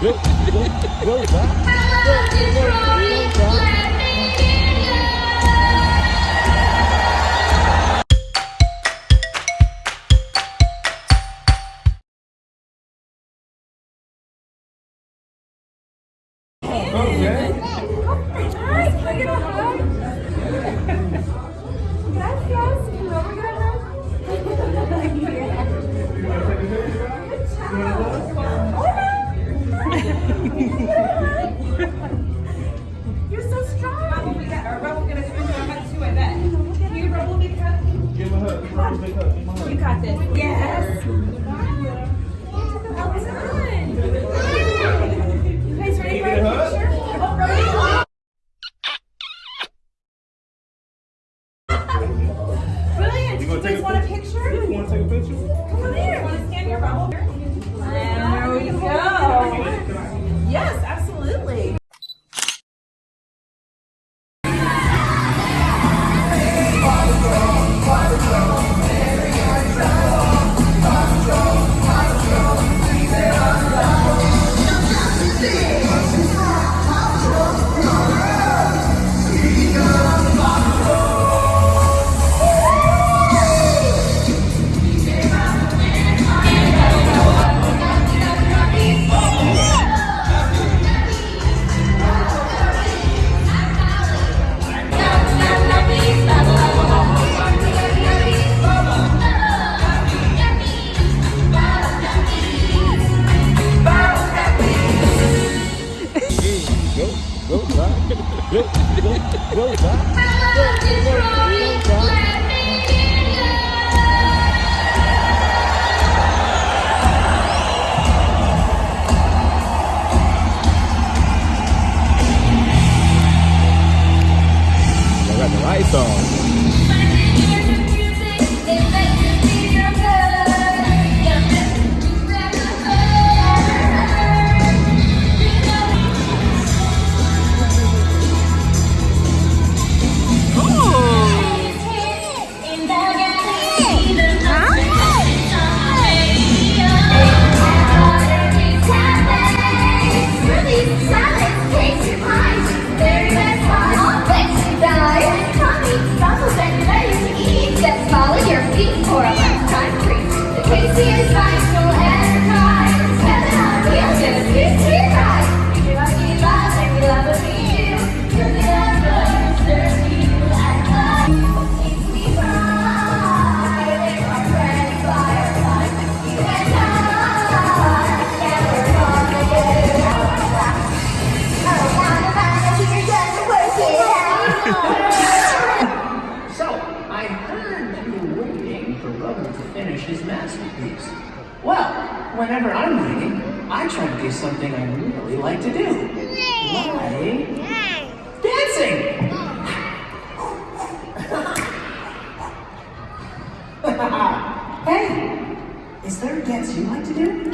Will, will, will that? Will, will, will that? Okay. You got this. Yes. Will, will, will that? Will, will, will. right song. Six years back, still has. Seven on wheelchairs, here's to. his masterpiece. Well, whenever I'm reading, I try to do something I really like to do. Why? dancing! hey, is there a dance you like to do?